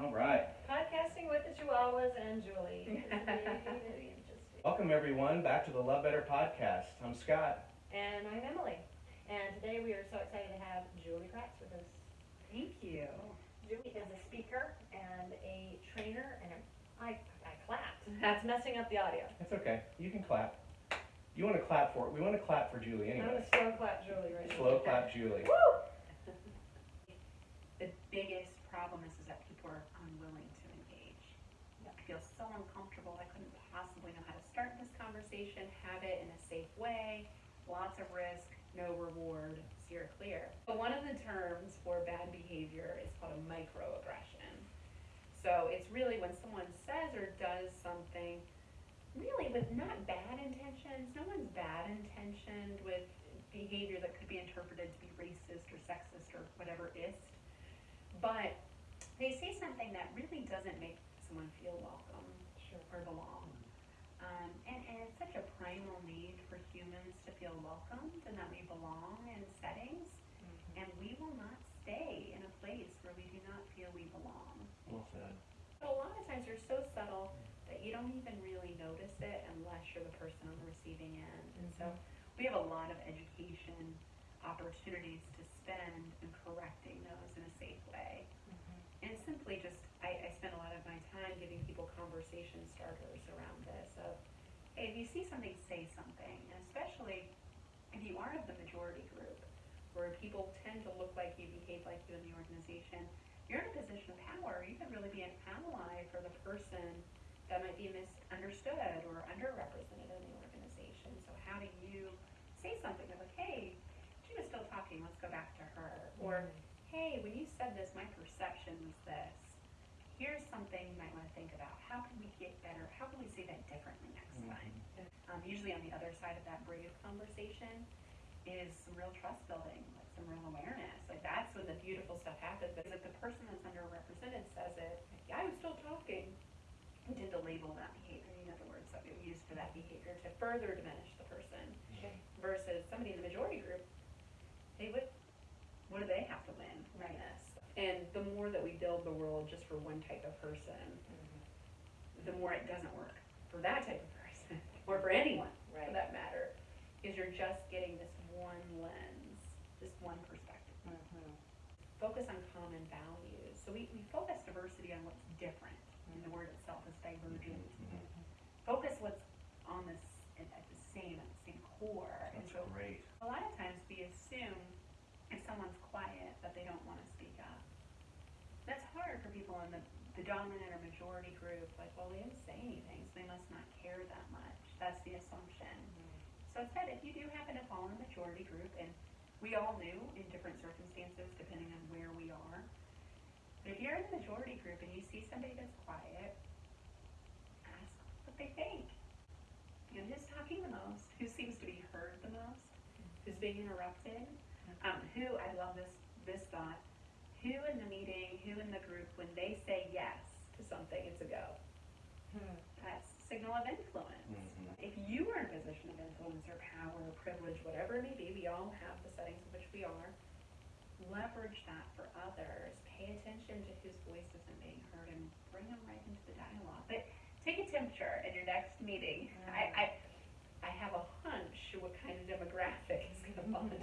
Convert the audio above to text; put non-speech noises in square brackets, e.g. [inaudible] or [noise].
All right. Podcasting with the Chihuahuas and Julie. It's very, very [laughs] interesting. Welcome, everyone, back to the Love Better podcast. I'm Scott. And I'm Emily. And today we are so excited to have Julie Kratz with us. Thank you. Julie is a speaker and a trainer, and I, I clapped. [laughs] That's messing up the audio. It's okay. You can clap. You want to clap for it. We want to clap for Julie I'm anyway. gonna slow clap Julie right now. Slow clap Julie. Woo! The biggest problem is, is that people are unwilling to engage. I feel so uncomfortable. I couldn't possibly know how to start this conversation, have it in a safe way, lots of risk, no reward, steer clear. But one of the terms for bad behavior is called a microaggression. So it's really when someone says or does something really with not bad intentions. No one's bad intentioned with behavior that could be interpreted to be racist or sexist or whatever is. But they say something that really doesn't make someone feel welcome Sure. or belong. Um, and, and it's such a primal need for humans to feel welcomed and that we belong in settings. Mm-hmm. And we will not stay in a place where we do not feel we belong. Well said. But a lot of times they're so subtle that you don't even really notice it unless you're the person on the receiving end. And so mm-hmm. we have a lot of education opportunities to spend in correcting those in a safe way. Mm-hmm. And simply just, I, I spend a lot of my time giving people conversation starters around this of, hey, if you see something, say something. And especially if you aren't of the majority group, where people tend to look like you, behave like you in the organization, you're in a position of power. You can really be an ally for the person that might be misunderstood or underrepresented in the organization. So how do you say something like, hey, she was still talking, let's go back to her. Or, mm-hmm. hey, when you said this, my perception was this. Here's something you might want to think about. How can we get better? How can we say that differently next time? Um, usually on the other side of that brave conversation is some real trust building, like some real awareness. Like that's when the beautiful stuff happens. Because if the person that's underrepresented says it, yeah, I was still talking, we tend to label that behavior, in other words, that we use for that behavior to further diminish the person. Okay. Versus somebody in the majority group, they would, what do they have to win from Right. this? And the more that we build the world just for one type of person, the more it doesn't work for that type of person, [laughs] or for anyone for Right. that matter, is you're just getting this one lens, this one perspective. Mhm. Focus on common values. So we, we focus diversity on what's different, and the word itself is divergent. Focus what's on this at at the same at the same core. And That's so great. a lot of times we assume if someone's quiet that they don't want to speak up. That's hard for people in the, the dominant or majority group. Like, well, they didn't say anything, so they must not care that much. That's the assumption. So instead, if you do happen to fall in the majority group, and we all do in different circumstances depending on where we are, but if you're in the majority group and you see somebody that's quiet, ask what they think. You know, who's talking the most? Who seems to be heard the most? Who's being interrupted? Um, who, I love this, this thought, who in the meeting, who in the group, when they say yes to something, it's a go. Hmm. That's signal of influence. Mhm. If you are in a position of influence or power or privilege, whatever it may be, we all have the settings in which we are. Leverage that for others. Pay attention to whose voice isn't being heard and bring them right into the dialogue. But take a temperature in your next meeting. I, I, I have a hunch what kind of demographic is going to fall into